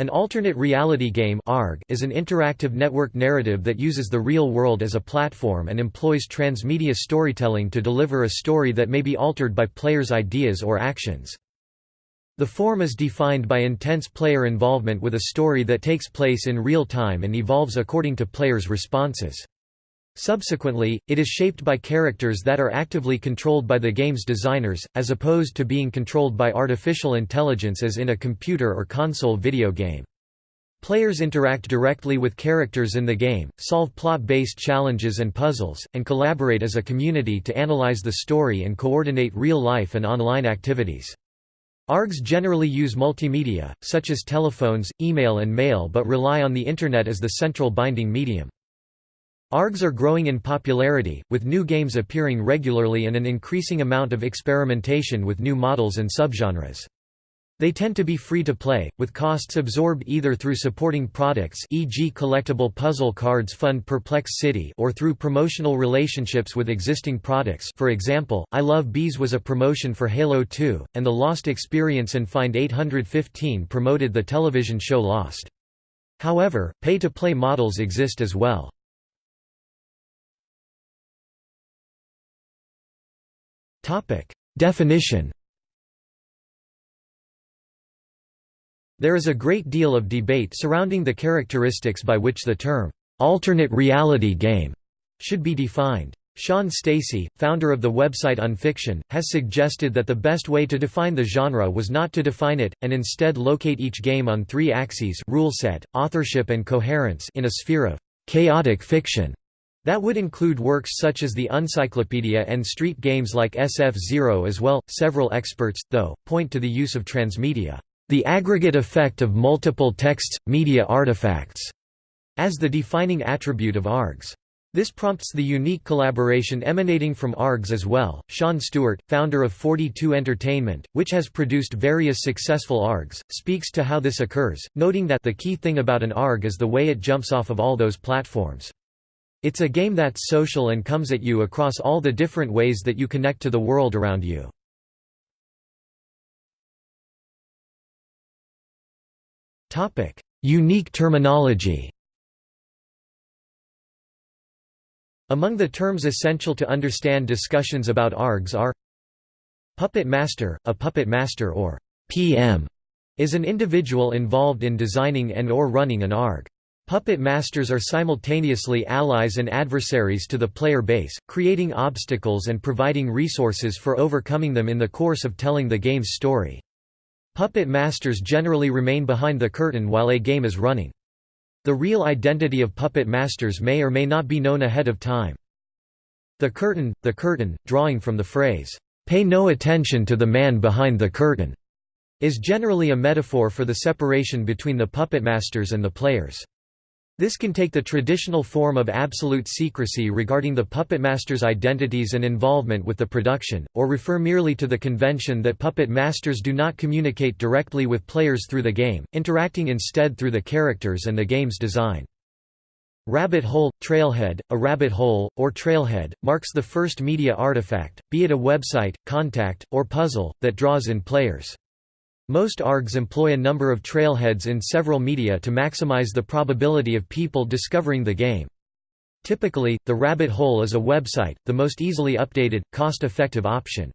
An alternate reality game is an interactive network narrative that uses the real world as a platform and employs transmedia storytelling to deliver a story that may be altered by players' ideas or actions. The form is defined by intense player involvement with a story that takes place in real time and evolves according to players' responses. Subsequently, it is shaped by characters that are actively controlled by the game's designers, as opposed to being controlled by artificial intelligence as in a computer or console video game. Players interact directly with characters in the game, solve plot-based challenges and puzzles, and collaborate as a community to analyze the story and coordinate real-life and online activities. ARGs generally use multimedia, such as telephones, email and mail but rely on the Internet as the central binding medium. ARGs are growing in popularity, with new games appearing regularly and an increasing amount of experimentation with new models and subgenres. They tend to be free to play, with costs absorbed either through supporting products e.g. collectible puzzle cards fund Perplex City or through promotional relationships with existing products for example, I Love Bees was a promotion for Halo 2, and The Lost Experience and Find 815 promoted the television show Lost. However, pay-to-play models exist as well. Topic: Definition. There is a great deal of debate surrounding the characteristics by which the term alternate reality game should be defined. Sean Stacey, founder of the website Unfiction, has suggested that the best way to define the genre was not to define it, and instead locate each game on three axes rule set, authorship and coherence in a sphere of chaotic fiction. That would include works such as the Uncyclopedia and street games like SF-Zero as well. Several experts, though, point to the use of transmedia, the aggregate effect of multiple texts, media artifacts, as the defining attribute of ARGs. This prompts the unique collaboration emanating from ARGs as well. Sean Stewart, founder of 42 Entertainment, which has produced various successful ARGs, speaks to how this occurs, noting that the key thing about an ARG is the way it jumps off of all those platforms. It's a game that's social and comes at you across all the different ways that you connect to the world around you. Unique terminology Among the terms essential to understand discussions about ARGs are Puppet master, a puppet master or PM, is an individual involved in designing and or running an ARG. Puppet masters are simultaneously allies and adversaries to the player base, creating obstacles and providing resources for overcoming them in the course of telling the game's story. Puppet masters generally remain behind the curtain while a game is running. The real identity of puppet masters may or may not be known ahead of time. The curtain, the curtain, drawing from the phrase, "'Pay no attention to the man behind the curtain' is generally a metaphor for the separation between the puppet masters and the players. This can take the traditional form of absolute secrecy regarding the puppet master's identities and involvement with the production, or refer merely to the convention that puppet masters do not communicate directly with players through the game, interacting instead through the characters and the game's design. Rabbit hole, trailhead, a rabbit hole, or trailhead, marks the first media artifact, be it a website, contact, or puzzle, that draws in players. Most ARGs employ a number of trailheads in several media to maximize the probability of people discovering the game. Typically, the rabbit hole is a website, the most easily updated, cost-effective option.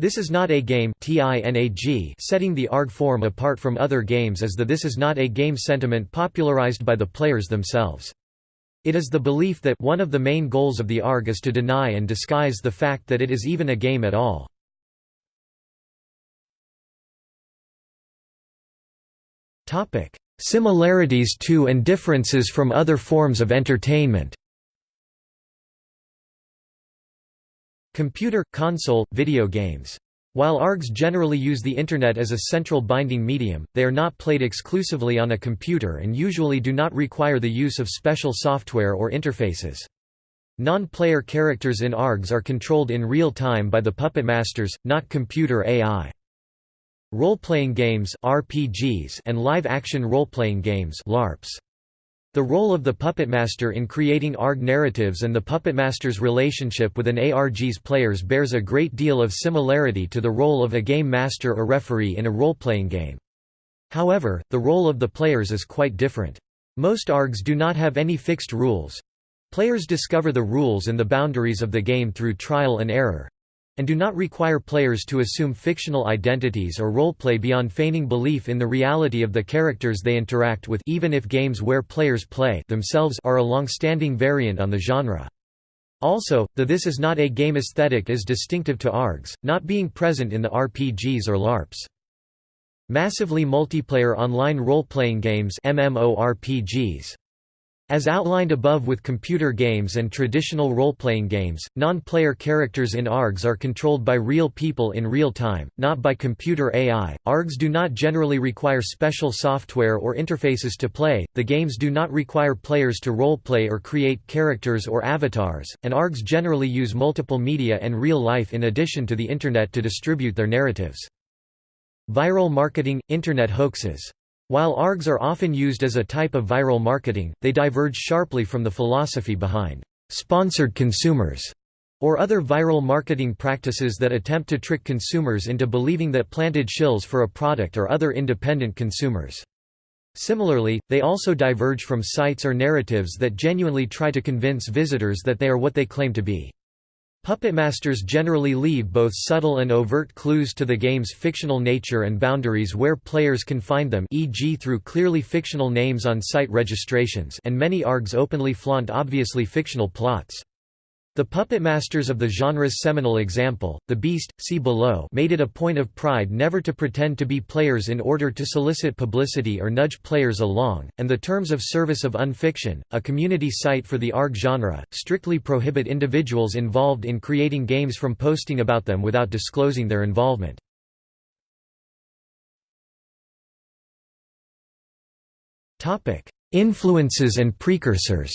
This is not a game setting the ARG form apart from other games as the this is not a game sentiment popularized by the players themselves. It is the belief that one of the main goals of the ARG is to deny and disguise the fact that it is even a game at all. Similarities to and differences from other forms of entertainment Computer, console, video games. While ARGs generally use the Internet as a central binding medium, they are not played exclusively on a computer and usually do not require the use of special software or interfaces. Non-player characters in ARGs are controlled in real time by the puppet masters, not computer AI. Role-playing games RPGs and live-action role-playing games LARPs. The role of the puppet master in creating ARG narratives and the puppet master's relationship with an ARG's players bears a great deal of similarity to the role of a game master or referee in a role-playing game. However, the role of the players is quite different. Most ARGs do not have any fixed rules. Players discover the rules and the boundaries of the game through trial and error and do not require players to assume fictional identities or roleplay beyond feigning belief in the reality of the characters they interact with even if games where players play themselves are a long-standing variant on the genre. Also, the this is not a game aesthetic is distinctive to ARGs, not being present in the RPGs or LARPs. Massively multiplayer online role-playing games MMORPGs as outlined above with computer games and traditional role-playing games, non-player characters in ARGs are controlled by real people in real time, not by computer AI. ARGs do not generally require special software or interfaces to play, the games do not require players to role-play or create characters or avatars, and ARGs generally use multiple media and real life in addition to the Internet to distribute their narratives. Viral marketing – Internet hoaxes while ARGs are often used as a type of viral marketing, they diverge sharply from the philosophy behind sponsored consumers or other viral marketing practices that attempt to trick consumers into believing that planted shills for a product or other independent consumers. Similarly, they also diverge from sites or narratives that genuinely try to convince visitors that they are what they claim to be. Puppetmasters generally leave both subtle and overt clues to the game's fictional nature and boundaries where players can find them e.g. through clearly fictional names on site registrations and many ARGs openly flaunt obviously fictional plots. The puppet masters of the genre's seminal example, The Beast, See Below made it a point of pride never to pretend to be players in order to solicit publicity or nudge players along, and the Terms of Service of Unfiction, a community site for the ARG genre, strictly prohibit individuals involved in creating games from posting about them without disclosing their involvement. Influences and precursors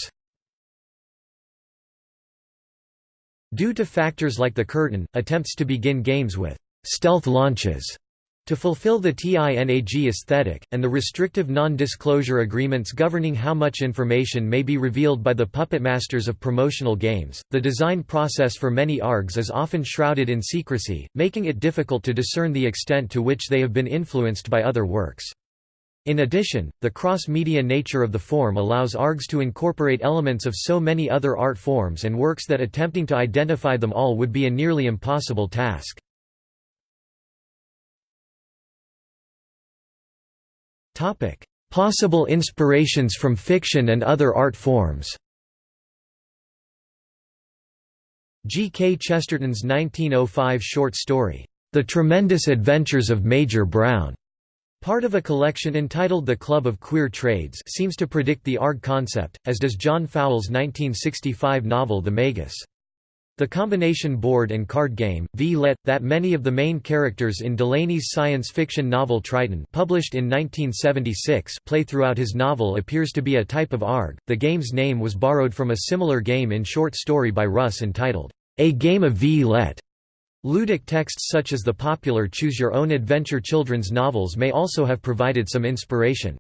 Due to factors like the curtain, attempts to begin games with stealth launches to fulfill the TINAG aesthetic, and the restrictive non-disclosure agreements governing how much information may be revealed by the puppet masters of promotional games, the design process for many ARGs is often shrouded in secrecy, making it difficult to discern the extent to which they have been influenced by other works. In addition, the cross-media nature of the form allows ARGs to incorporate elements of so many other art forms and works that attempting to identify them all would be a nearly impossible task. Possible inspirations from fiction and other art forms G. K. Chesterton's 1905 short story, The Tremendous Adventures of Major Brown Part of a collection entitled The Club of Queer Trades seems to predict the ARG concept, as does John Fowles' 1965 novel The Magus. The combination board and card game, V-Let, that many of the main characters in Delany's science fiction novel Triton published in 1976 play throughout his novel appears to be a type of ARG. The game's name was borrowed from a similar game in short story by Russ entitled, A Game of V-Let. Ludic texts such as the popular Choose Your Own Adventure children's novels may also have provided some inspiration.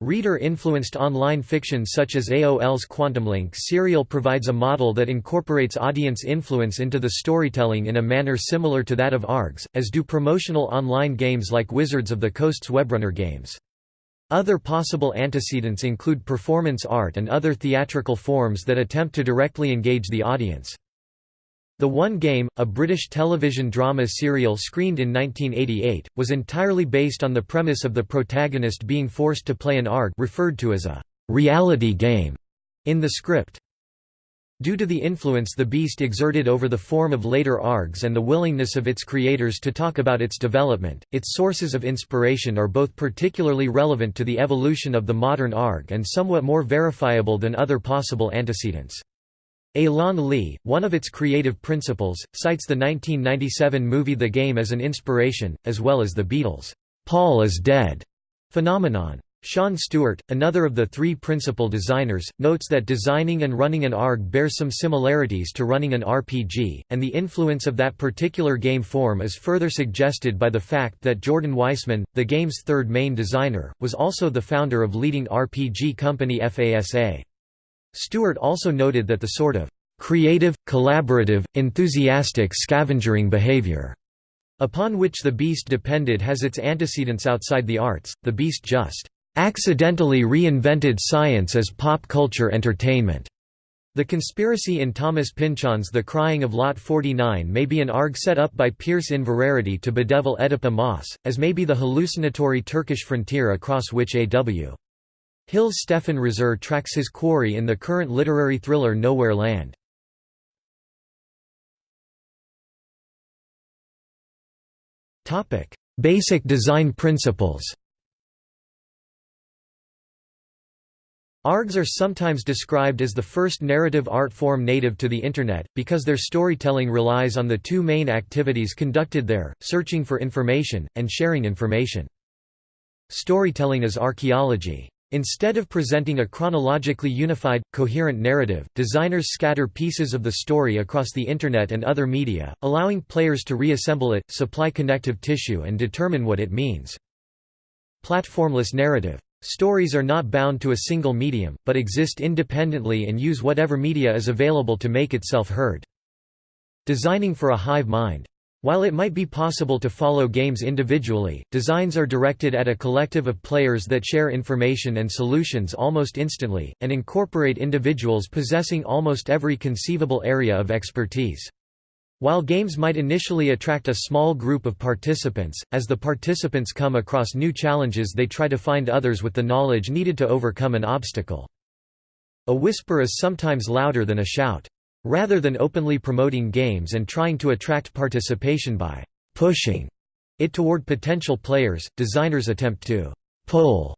Reader-influenced online fiction such as AOL's QuantumLink serial provides a model that incorporates audience influence into the storytelling in a manner similar to that of ARGs, as do promotional online games like Wizards of the Coast's Webrunner games. Other possible antecedents include performance art and other theatrical forms that attempt to directly engage the audience. The One Game, a British television drama serial screened in 1988, was entirely based on the premise of the protagonist being forced to play an ARG referred to as a «reality game» in the script. Due to the influence the Beast exerted over the form of later ARGs and the willingness of its creators to talk about its development, its sources of inspiration are both particularly relevant to the evolution of the modern ARG and somewhat more verifiable than other possible antecedents. Elan Lee, one of its creative principles, cites the 1997 movie The Game as an inspiration, as well as the Beatles' "'Paul is Dead' phenomenon. Sean Stewart, another of the three principal designers, notes that designing and running an ARG bears some similarities to running an RPG, and the influence of that particular game form is further suggested by the fact that Jordan Weisman, the game's third main designer, was also the founder of leading RPG company FASA. Stewart also noted that the sort of creative, collaborative, enthusiastic scavengering behavior upon which the beast depended has its antecedents outside the arts, the beast just accidentally reinvented science as pop culture entertainment. The conspiracy in Thomas Pynchon's The Crying of Lot 49 may be an ARG set up by Pierce Inverarity to bedevil Oedipa Maas, as may be the hallucinatory Turkish frontier across which A.W. Hill's Stephan Raszer tracks his quarry in the current literary thriller Nowhere Land. Basic design principles ARGs are sometimes described as the first narrative art form native to the Internet, because their storytelling relies on the two main activities conducted there, searching for information, and sharing information. Storytelling is archaeology. Instead of presenting a chronologically unified, coherent narrative, designers scatter pieces of the story across the Internet and other media, allowing players to reassemble it, supply connective tissue and determine what it means. Platformless narrative Stories are not bound to a single medium, but exist independently and use whatever media is available to make itself heard. Designing for a hive mind. While it might be possible to follow games individually, designs are directed at a collective of players that share information and solutions almost instantly, and incorporate individuals possessing almost every conceivable area of expertise. While games might initially attract a small group of participants, as the participants come across new challenges they try to find others with the knowledge needed to overcome an obstacle. A whisper is sometimes louder than a shout. Rather than openly promoting games and trying to attract participation by «pushing» it toward potential players, designers attempt to «pull»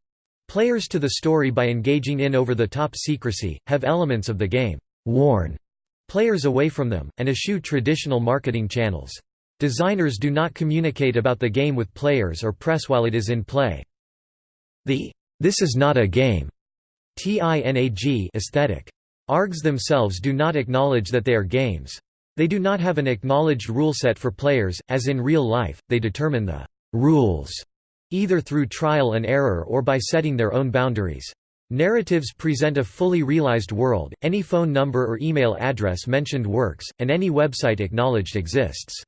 players to the story by engaging in over-the-top secrecy, have elements of the game «warn» players away from them, and eschew traditional marketing channels. Designers do not communicate about the game with players or press while it is in play. The "'This is not a game' TINAG aesthetic. ARGs themselves do not acknowledge that they are games. They do not have an acknowledged rule set for players, as in real life, they determine the «rules» either through trial and error or by setting their own boundaries. Narratives present a fully realized world, any phone number or email address mentioned works, and any website acknowledged exists.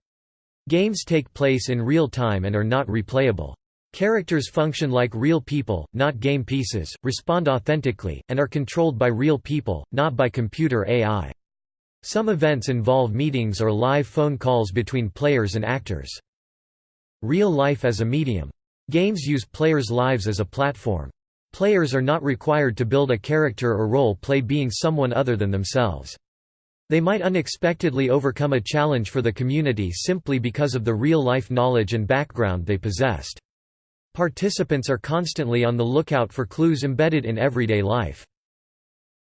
Games take place in real time and are not replayable. Characters function like real people, not game pieces, respond authentically, and are controlled by real people, not by computer AI. Some events involve meetings or live phone calls between players and actors. Real life as a medium. Games use players' lives as a platform. Players are not required to build a character or role play being someone other than themselves. They might unexpectedly overcome a challenge for the community simply because of the real-life knowledge and background they possessed. Participants are constantly on the lookout for clues embedded in everyday life.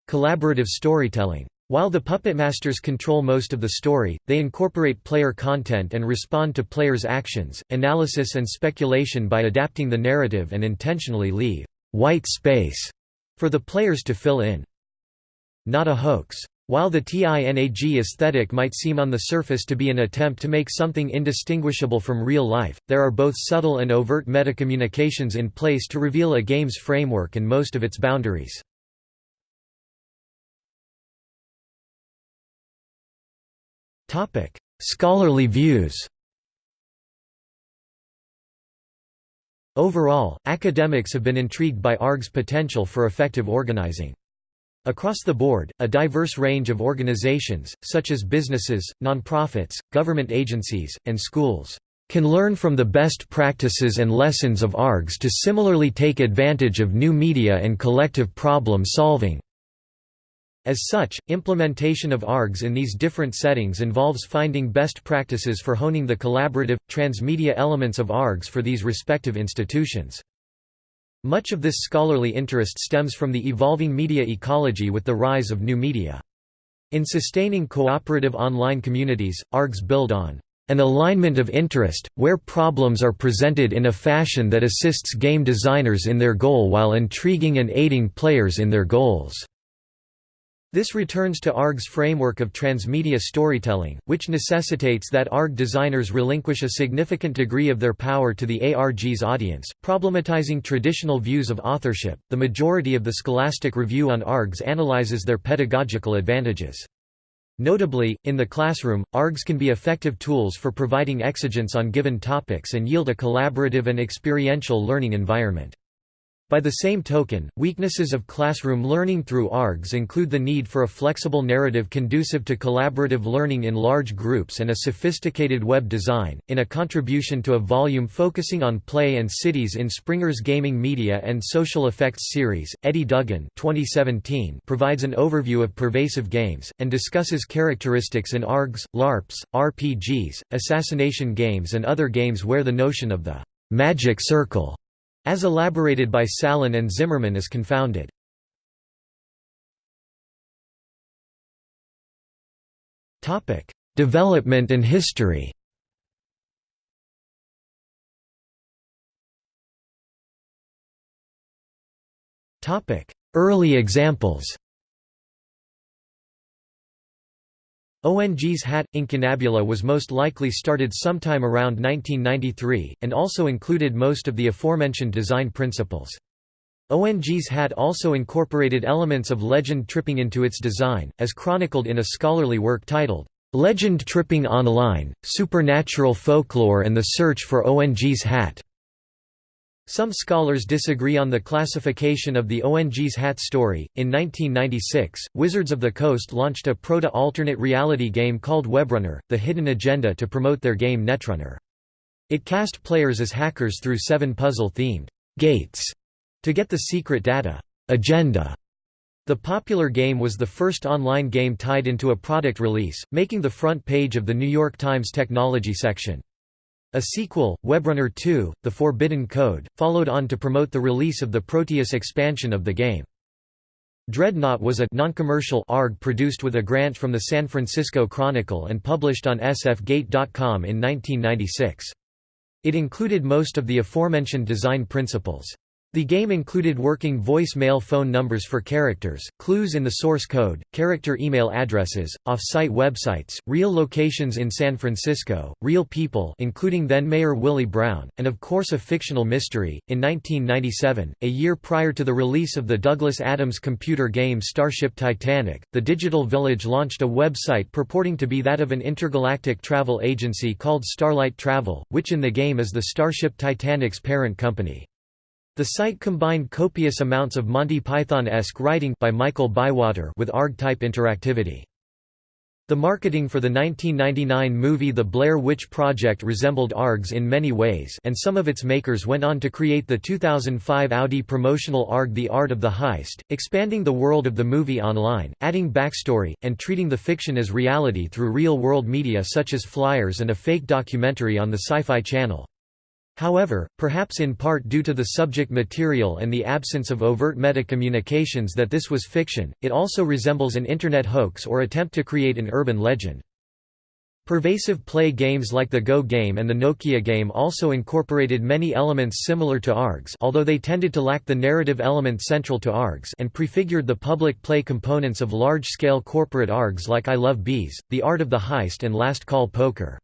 Collaborative storytelling. While the puppet masters control most of the story, they incorporate player content and respond to players' actions, analysis and speculation by adapting the narrative and intentionally leave white space for the players to fill in. Not a hoax. While the TINAG aesthetic might seem on the surface to be an attempt to make something indistinguishable from real life, there are both subtle and overt metacommunications in place to reveal a game's framework and most of its boundaries. Scholarly views Overall, academics have been intrigued by ARG's potential for effective organizing. Across the board, a diverse range of organizations, such as businesses, nonprofits, government agencies, and schools, can learn from the best practices and lessons of ARGs to similarly take advantage of new media and collective problem solving. As such, implementation of ARGs in these different settings involves finding best practices for honing the collaborative, transmedia elements of ARGs for these respective institutions. Much of this scholarly interest stems from the evolving media ecology with the rise of new media. In sustaining cooperative online communities, ARGs build on an alignment of interest, where problems are presented in a fashion that assists game designers in their goal while intriguing and aiding players in their goals. This returns to ARG's framework of transmedia storytelling, which necessitates that ARG designers relinquish a significant degree of their power to the ARG's audience, problematizing traditional views of authorship. The majority of the Scholastic Review on ARGs analyzes their pedagogical advantages. Notably, in the classroom, ARGs can be effective tools for providing exigence on given topics and yield a collaborative and experiential learning environment. By the same token, weaknesses of classroom learning through ARGs include the need for a flexible narrative conducive to collaborative learning in large groups and a sophisticated web design. In a contribution to a volume focusing on play and cities in Springer's Gaming Media and Social Effects series, Eddie Duggan 2017 provides an overview of pervasive games, and discusses characteristics in ARGs, LARPs, RPGs, assassination games, and other games where the notion of the magic circle as elaborated by Salen and Zimmerman is confounded. Development and history Early examples ONG's hat, incunabula was most likely started sometime around 1993, and also included most of the aforementioned design principles. ONG's hat also incorporated elements of legend tripping into its design, as chronicled in a scholarly work titled, "'Legend Tripping Online, Supernatural Folklore and the Search for ONG's Hat' Some scholars disagree on the classification of the ONG's hat story. In 1996, Wizards of the Coast launched a proto alternate reality game called Webrunner The Hidden Agenda to promote their game Netrunner. It cast players as hackers through seven puzzle themed gates to get the secret data agenda. The popular game was the first online game tied into a product release, making the front page of the New York Times technology section. A sequel, Webrunner 2, The Forbidden Code, followed on to promote the release of the Proteus expansion of the game. Dreadnot was a non-commercial ARG produced with a grant from the San Francisco Chronicle and published on sfgate.com in 1996. It included most of the aforementioned design principles. The game included working voice-mail phone numbers for characters, clues in the source code, character email addresses, off-site websites, real locations in San Francisco, real people including then-Mayor Willie Brown, and of course a fictional mystery. In 1997, a year prior to the release of the Douglas Adams computer game Starship Titanic, the Digital Village launched a website purporting to be that of an intergalactic travel agency called Starlight Travel, which in the game is the Starship Titanic's parent company. The site combined copious amounts of Monty Python-esque writing by Michael Bywater with ARG-type interactivity. The marketing for the 1999 movie The Blair Witch Project resembled ARGs in many ways and some of its makers went on to create the 2005 Audi promotional ARG The Art of the Heist, expanding the world of the movie online, adding backstory, and treating the fiction as reality through real-world media such as flyers and a fake documentary on the Sci-Fi Channel. However, perhaps in part due to the subject material and the absence of overt meta-communications that this was fiction, it also resembles an Internet hoax or attempt to create an urban legend. Pervasive play games like the Go game and the Nokia game also incorporated many elements similar to ARGs although they tended to lack the narrative element central to ARGs and prefigured the public play components of large-scale corporate ARGs like I Love Bees, The Art of the Heist and Last Call Poker.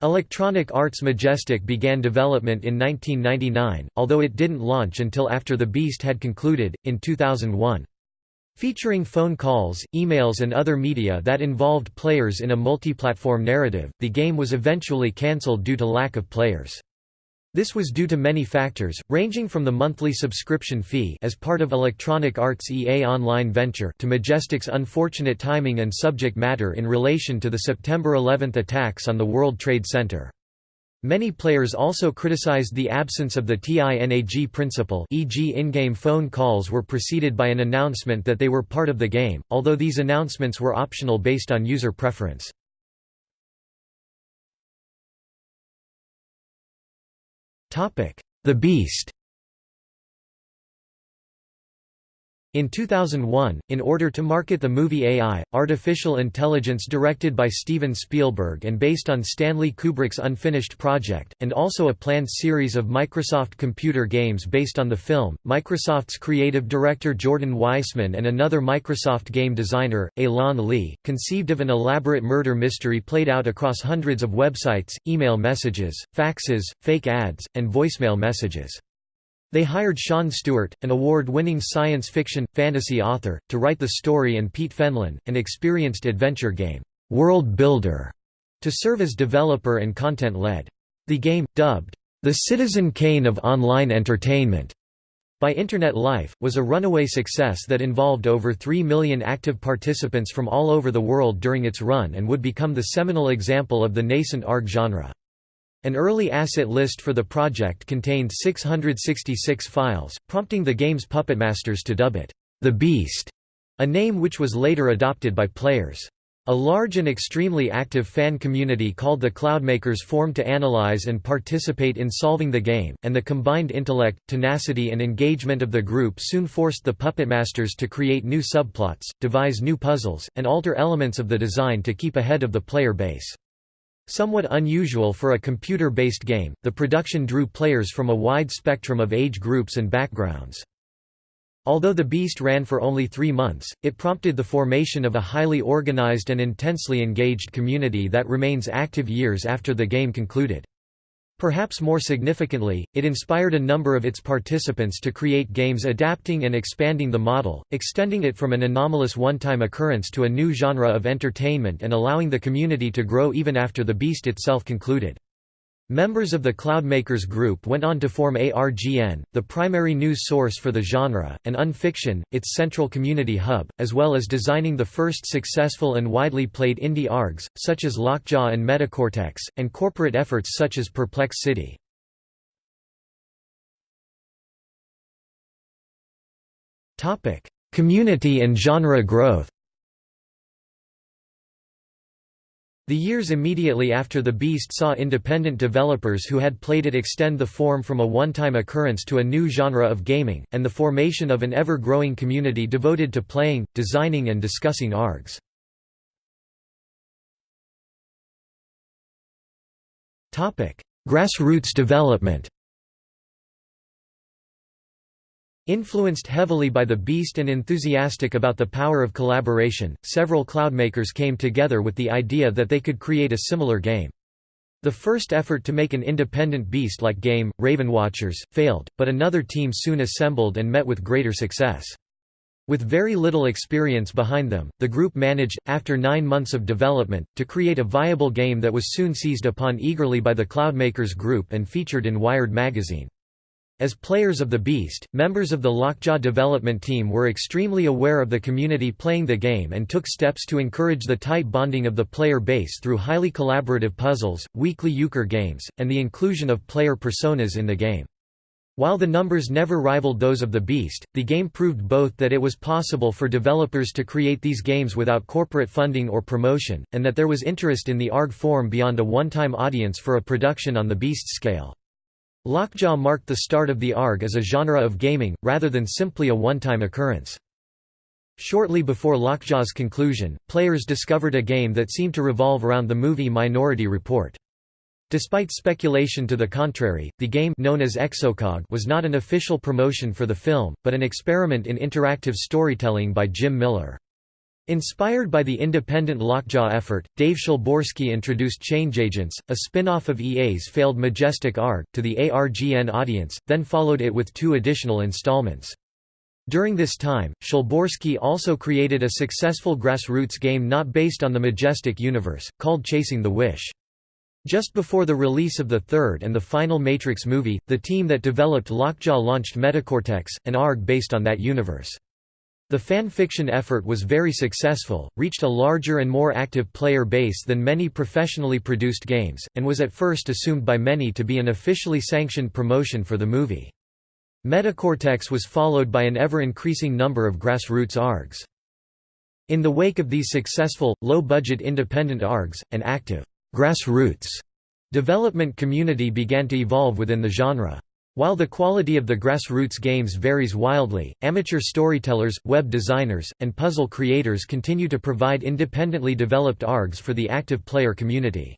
Electronic Arts Majestic began development in 1999, although it didn't launch until after The Beast had concluded, in 2001. Featuring phone calls, emails and other media that involved players in a multi-platform narrative, the game was eventually cancelled due to lack of players. This was due to many factors, ranging from the monthly subscription fee as part of Electronic Arts' EA Online venture to Majestic's unfortunate timing and subject matter in relation to the September 11 attacks on the World Trade Center. Many players also criticized the absence of the TINAG principle e.g. in-game phone calls were preceded by an announcement that they were part of the game, although these announcements were optional based on user preference. The Beast In 2001, in order to market the movie AI, Artificial Intelligence directed by Steven Spielberg and based on Stanley Kubrick's unfinished project, and also a planned series of Microsoft computer games based on the film, Microsoft's creative director Jordan Weisman and another Microsoft game designer, Elan Lee, conceived of an elaborate murder mystery played out across hundreds of websites, email messages, faxes, fake ads, and voicemail messages. They hired Sean Stewart, an award-winning science fiction, fantasy author, to write the story and Pete Fenlon, an experienced adventure game world builder, to serve as developer and content lead. The game, dubbed, "...the Citizen Kane of online entertainment", by Internet Life, was a runaway success that involved over 3 million active participants from all over the world during its run and would become the seminal example of the nascent ARG genre. An early asset list for the project contained 666 files, prompting the game's puppetmasters to dub it, The Beast, a name which was later adopted by players. A large and extremely active fan community called the Cloudmakers formed to analyze and participate in solving the game, and the combined intellect, tenacity and engagement of the group soon forced the puppetmasters to create new subplots, devise new puzzles, and alter elements of the design to keep ahead of the player base. Somewhat unusual for a computer-based game, the production drew players from a wide spectrum of age groups and backgrounds. Although the Beast ran for only three months, it prompted the formation of a highly organized and intensely engaged community that remains active years after the game concluded. Perhaps more significantly, it inspired a number of its participants to create games adapting and expanding the model, extending it from an anomalous one-time occurrence to a new genre of entertainment and allowing the community to grow even after the Beast itself concluded. Members of the Cloudmakers group went on to form ARGN, the primary news source for the genre, and Unfiction, its central community hub, as well as designing the first successful and widely played indie ARGs, such as Lockjaw and Metacortex, and corporate efforts such as Perplex City. Community and genre growth The years immediately after The Beast saw independent developers who had played it extend the form from a one-time occurrence to a new genre of gaming, and the formation of an ever-growing community devoted to playing, designing and discussing ARGs. Grassroots development Influenced heavily by the Beast and enthusiastic about the power of collaboration, several cloudmakers came together with the idea that they could create a similar game. The first effort to make an independent Beast-like game, Ravenwatchers, failed, but another team soon assembled and met with greater success. With very little experience behind them, the group managed, after nine months of development, to create a viable game that was soon seized upon eagerly by the Cloudmakers group and featured in Wired magazine. As players of the Beast, members of the Lockjaw development team were extremely aware of the community playing the game and took steps to encourage the tight bonding of the player base through highly collaborative puzzles, weekly euchre games, and the inclusion of player personas in the game. While the numbers never rivaled those of the Beast, the game proved both that it was possible for developers to create these games without corporate funding or promotion, and that there was interest in the ARG form beyond a one-time audience for a production on the Beast scale. Lockjaw marked the start of the ARG as a genre of gaming, rather than simply a one-time occurrence. Shortly before Lockjaw's conclusion, players discovered a game that seemed to revolve around the movie Minority Report. Despite speculation to the contrary, the game known as Exocog was not an official promotion for the film, but an experiment in interactive storytelling by Jim Miller. Inspired by the independent Lockjaw effort, Dave Szulborski introduced Change Agents, a spin-off of EA's failed Majestic ARG, to the ARGN audience, then followed it with two additional installments. During this time, Szylborski also created a successful grassroots game not based on the Majestic universe, called Chasing the Wish. Just before the release of the third and the final Matrix movie, the team that developed Lockjaw launched Metacortex, an ARG based on that universe. The fan fiction effort was very successful, reached a larger and more active player base than many professionally produced games, and was at first assumed by many to be an officially sanctioned promotion for the movie. Metacortex was followed by an ever-increasing number of grassroots ARGs. In the wake of these successful, low-budget independent ARGs, an active grassroots development community began to evolve within the genre. While the quality of the grassroots games varies wildly, amateur storytellers, web designers, and puzzle creators continue to provide independently developed ARGs for the active player community.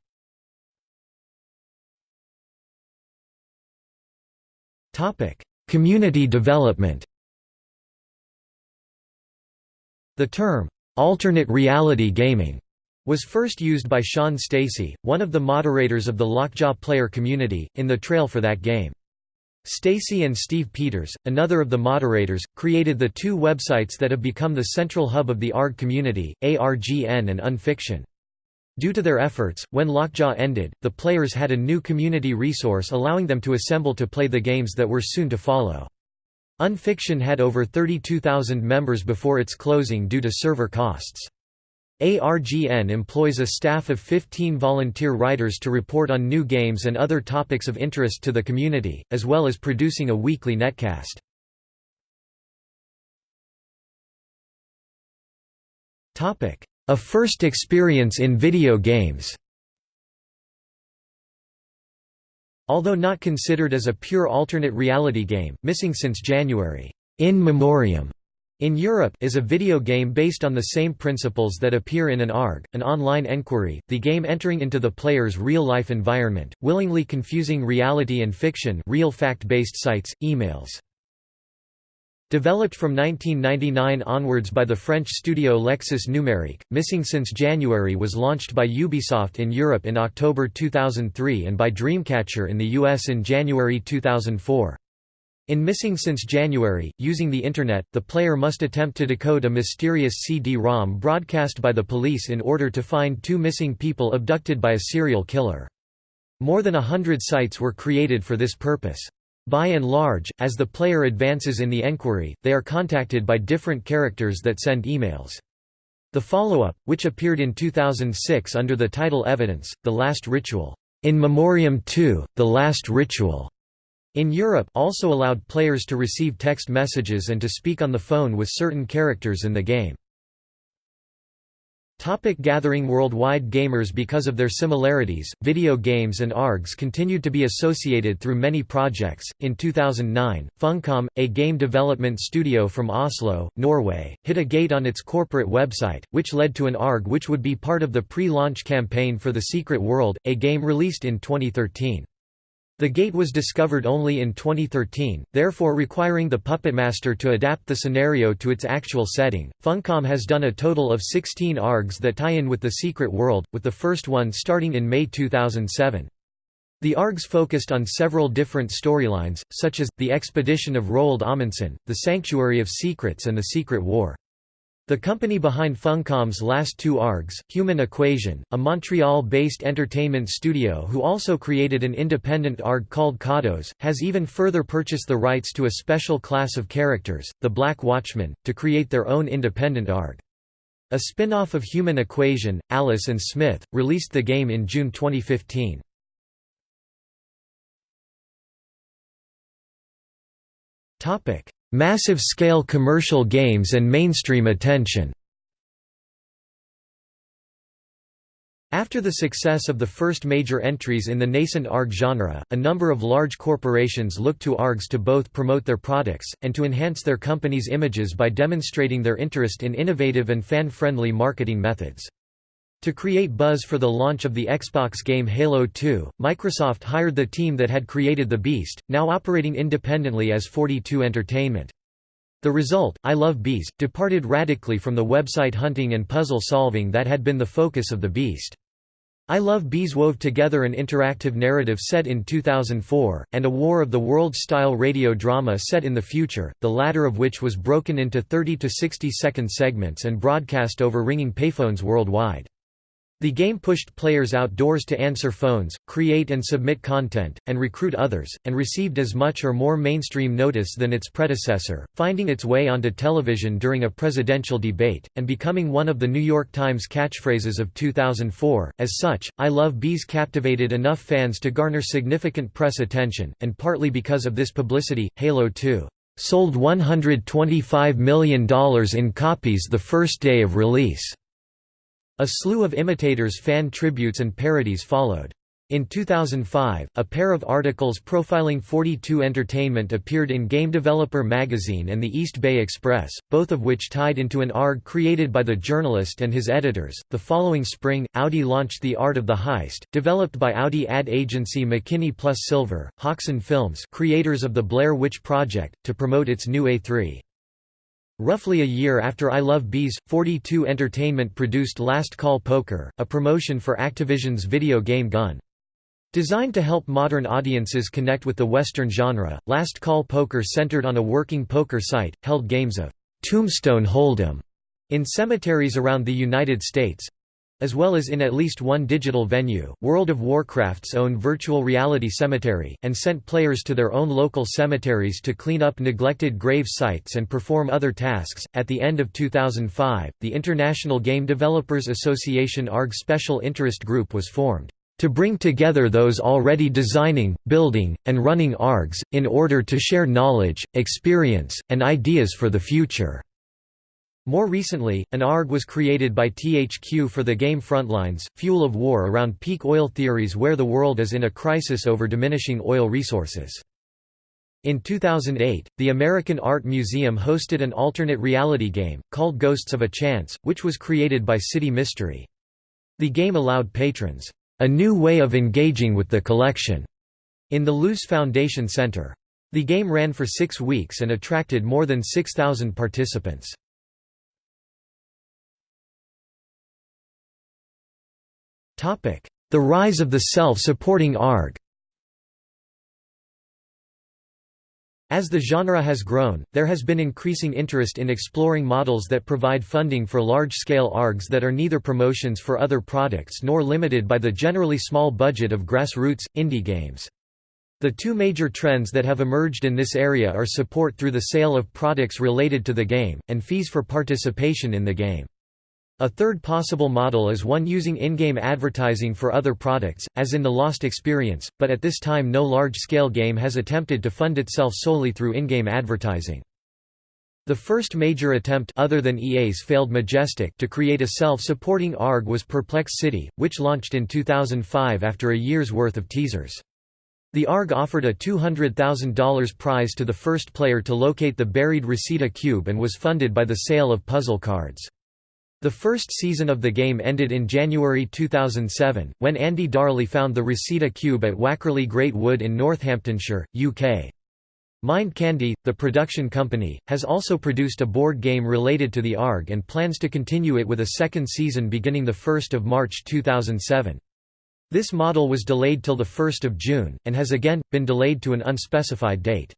community development The term, "'alternate reality gaming' was first used by Sean Stacey, one of the moderators of the Lockjaw player community, in the trail for that game. Stacey and Steve Peters, another of the moderators, created the two websites that have become the central hub of the ARG community, ARGN and Unfiction. Due to their efforts, when Lockjaw ended, the players had a new community resource allowing them to assemble to play the games that were soon to follow. Unfiction had over 32,000 members before its closing due to server costs. ARGN employs a staff of 15 volunteer writers to report on new games and other topics of interest to the community, as well as producing a weekly netcast. A first experience in video games Although not considered as a pure alternate reality game, missing since January, In Memoriam in Europe is a video game based on the same principles that appear in an ARG, an online enquiry, the game entering into the player's real-life environment, willingly confusing reality and fiction real fact-based sites, emails. Developed from 1999 onwards by the French studio Lexis Numérique, Missing since January was launched by Ubisoft in Europe in October 2003 and by Dreamcatcher in the US in January 2004. In Missing since January, using the Internet, the player must attempt to decode a mysterious CD-ROM broadcast by the police in order to find two missing people abducted by a serial killer. More than a hundred sites were created for this purpose. By and large, as the player advances in the enquiry, they are contacted by different characters that send emails. The follow-up, which appeared in 2006 under the title Evidence, The Last Ritual, In Memoriam 2, The Last Ritual, in Europe also allowed players to receive text messages and to speak on the phone with certain characters in the game. Topic gathering Worldwide gamers Because of their similarities, video games and ARGs continued to be associated through many projects. In 2009, Funcom, a game development studio from Oslo, Norway, hit a gate on its corporate website, which led to an ARG which would be part of the pre-launch campaign for The Secret World, a game released in 2013. The gate was discovered only in 2013, therefore requiring the Puppet Master to adapt the scenario to its actual setting. Funcom has done a total of 16 ARGs that tie in with The Secret World, with the first one starting in May 2007. The ARGs focused on several different storylines, such as, The Expedition of Roald Amundsen, The Sanctuary of Secrets and The Secret War. The company behind Funcom's last two ARGs, Human Equation, a Montreal-based entertainment studio who also created an independent ARG called Kados, has even further purchased the rights to a special class of characters, the Black Watchmen, to create their own independent ARG. A spin-off of Human Equation, Alice and Smith, released the game in June 2015. Massive-scale commercial games and mainstream attention After the success of the first major entries in the nascent ARG genre, a number of large corporations looked to ARGs to both promote their products, and to enhance their companies' images by demonstrating their interest in innovative and fan-friendly marketing methods. To create buzz for the launch of the Xbox game Halo 2, Microsoft hired the team that had created The Beast, now operating independently as 42 Entertainment. The result, I Love Bees, departed radically from the website hunting and puzzle solving that had been the focus of The Beast. I Love Bees wove together an interactive narrative set in 2004, and a War of the Worlds-style radio drama set in the future, the latter of which was broken into 30 to 60 second segments and broadcast over ringing payphones worldwide. The game pushed players outdoors to answer phones, create and submit content, and recruit others, and received as much or more mainstream notice than its predecessor, finding its way onto television during a presidential debate, and becoming one of the New York Times catchphrases of 2004. As such, I Love Bees captivated enough fans to garner significant press attention, and partly because of this publicity, Halo 2 sold $125 million in copies the first day of release. A slew of imitators fan tributes and parodies followed. In 2005, a pair of articles profiling 42 Entertainment appeared in Game Developer magazine and the East Bay Express, both of which tied into an ARG created by the journalist and his editors. The following spring, Audi launched The Art of the Heist, developed by Audi ad agency McKinney Plus Silver, Haxan Films, creators of the Blair Witch Project, to promote its new A3. Roughly a year after I Love Bees, 42 Entertainment produced Last Call Poker, a promotion for Activision's video game Gun. Designed to help modern audiences connect with the Western genre, Last Call Poker centered on a working poker site, held games of Tombstone Hold'em in cemeteries around the United States as well as in at least one digital venue. World of Warcraft's own virtual reality cemetery, and sent players to their own local cemeteries to clean up neglected grave sites and perform other tasks. At the end of 2005, the International Game Developers Association ARG Special Interest Group was formed to bring together those already designing, building, and running ARGs, in order to share knowledge, experience, and ideas for the future. More recently, an ARG was created by THQ for the game Frontlines, Fuel of War around peak oil theories where the world is in a crisis over diminishing oil resources. In 2008, the American Art Museum hosted an alternate reality game, called Ghosts of a Chance, which was created by City Mystery. The game allowed patrons, "...a new way of engaging with the collection." in the Luce Foundation Center. The game ran for six weeks and attracted more than 6,000 participants. The rise of the self-supporting ARG As the genre has grown, there has been increasing interest in exploring models that provide funding for large-scale ARGs that are neither promotions for other products nor limited by the generally small budget of grassroots, indie games. The two major trends that have emerged in this area are support through the sale of products related to the game, and fees for participation in the game. A third possible model is one using in-game advertising for other products, as in the Lost Experience, but at this time no large-scale game has attempted to fund itself solely through in-game advertising. The first major attempt other than EA's failed Majestic to create a self-supporting ARG was Perplex City, which launched in 2005 after a year's worth of teasers. The ARG offered a $200,000 prize to the first player to locate the buried Receda Cube and was funded by the sale of puzzle cards. The first season of the game ended in January 2007, when Andy Darley found the Receda Cube at Wakerley Great Wood in Northamptonshire, UK. Mind Candy, the production company, has also produced a board game related to the ARG and plans to continue it with a second season beginning 1 March 2007. This model was delayed till 1 June, and has again, been delayed to an unspecified date.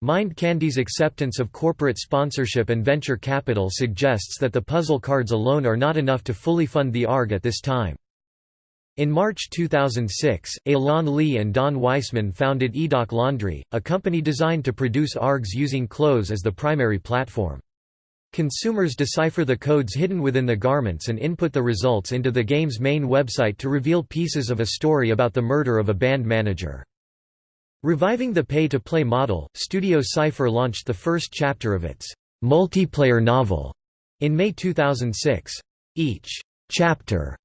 Mind Candy's acceptance of corporate sponsorship and venture capital suggests that the puzzle cards alone are not enough to fully fund the ARG at this time. In March 2006, Elan Lee and Dawne Weisman founded Edoc Laundry, a company designed to produce ARGs using clothes as the primary platform. Consumers decipher the codes hidden within the garments and input the results into the game's main website to reveal pieces of a story about the murder of a band manager. Reviving the pay-to-play model, Studio Cypher launched the first chapter of its multiplayer novel in May 2006. Each chapter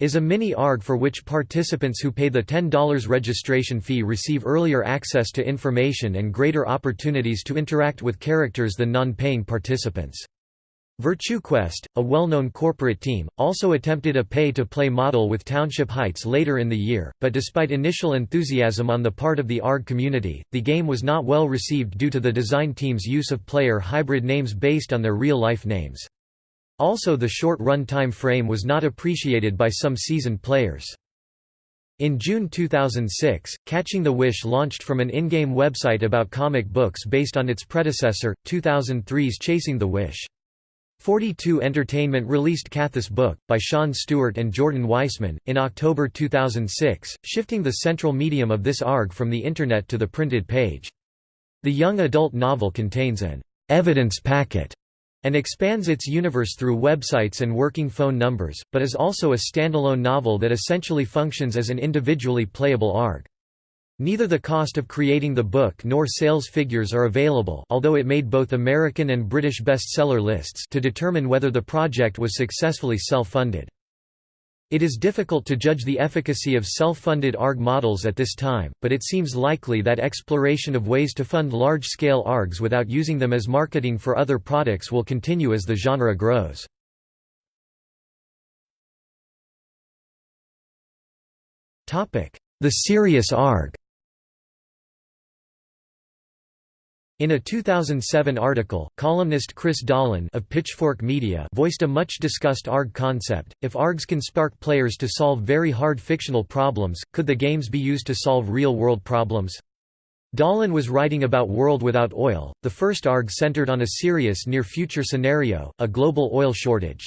is a mini ARG for which participants who pay the $10 registration fee receive earlier access to information and greater opportunities to interact with characters than non-paying participants. VirtueQuest, a well-known corporate team, also attempted a pay-to-play model with Township Heights later in the year, but despite initial enthusiasm on the part of the ARG community, the game was not well received due to the design team's use of player hybrid names based on their real-life names. Also the short run time frame was not appreciated by some seasoned players. In June 2006, Catching the Wish launched from an in-game website about comic books based on its predecessor, 2003's Chasing the Wish. 42 Entertainment released Cathy's Book, by Sean Stewart and Jordan Weisman, in October 2006, shifting the central medium of this ARG from the Internet to the printed page. The young adult novel contains an «evidence packet» and expands its universe through websites and working phone numbers, but is also a standalone novel that essentially functions as an individually playable ARG. Neither the cost of creating the book nor sales figures are available although it made both American and British bestseller lists to determine whether the project was successfully self-funded. It is difficult to judge the efficacy of self-funded ARG models at this time, but it seems likely that exploration of ways to fund large-scale ARGs without using them as marketing for other products will continue as the genre grows. The serious ARG In a 2007 article, columnist Chris Dahlen of Pitchfork Media voiced a much-discussed ARG concept, if ARGs can spark players to solve very hard fictional problems, could the games be used to solve real-world problems? Dahlen was writing about World Without Oil, the first ARG centered on a serious near-future scenario, a global oil shortage.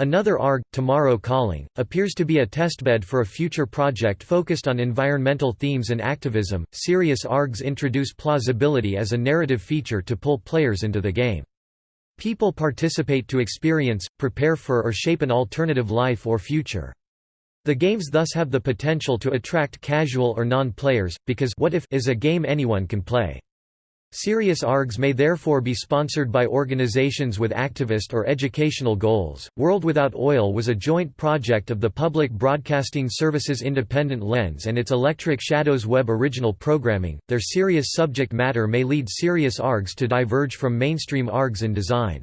Another ARG, Tomorrow Calling, appears to be a testbed for a future project focused on environmental themes and activism. Serious ARGs introduce plausibility as a narrative feature to pull players into the game. People participate to experience, prepare for or shape an alternative life or future. The games thus have the potential to attract casual or non-players, because What If is a game anyone can play. Serious ARGs may therefore be sponsored by organizations with activist or educational goals. World Without Oil was a joint project of the Public Broadcasting Services Independent Lens and its Electric Shadows Web original programming. Their serious subject matter may lead serious ARGs to diverge from mainstream ARGs in design.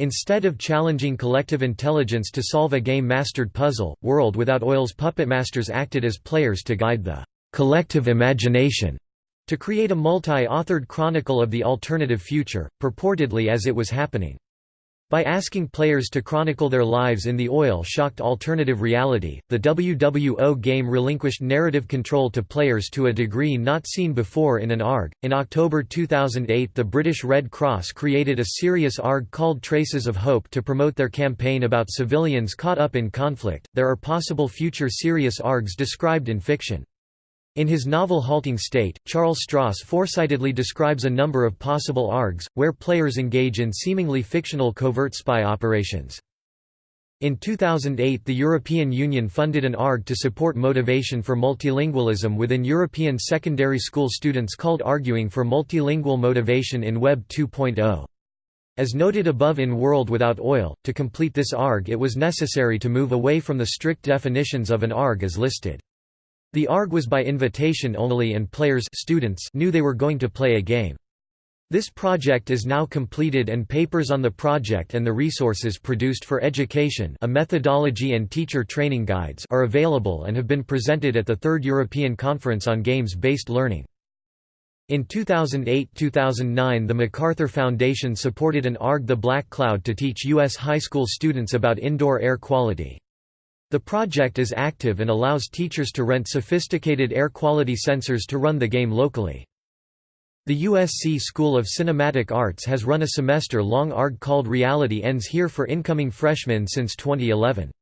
Instead of challenging collective intelligence to solve a game-mastered puzzle, World Without Oil's puppet masters acted as players to guide the collective imagination to create a multi-authored chronicle of the alternative future, purportedly as it was happening. By asking players to chronicle their lives in the oil-shocked alternative reality, the WWO game relinquished narrative control to players to a degree not seen before in an ARG. In October 2008, the British Red Cross created a serious ARG called Traces of Hope to promote their campaign about civilians caught up in conflict. There are possible future serious ARGs described in fiction. In his novel Halting State, Charles Stross foresightedly describes a number of possible ARGs, where players engage in seemingly fictional covert spy operations. In 2008 the European Union funded an ARG to support motivation for multilingualism within European secondary school students called Arguing for Multilingual Motivation in Web 2.0. As noted above in World Without Oil, to complete this ARG it was necessary to move away from the strict definitions of an ARG as listed. The ARG was by invitation only and players students knew they were going to play a game. This project is now completed and papers on the project and the resources produced for education a methodology and teacher training guides are available and have been presented at the Third European Conference on Games-Based Learning. In 2008–2009 the MacArthur Foundation supported an ARG The Black Cloud to teach U.S. high school students about indoor air quality. The project is active and allows teachers to rent sophisticated air quality sensors to run the game locally. The USC School of Cinematic Arts has run a semester-long ARG called Reality Ends Here for incoming freshmen since 2011.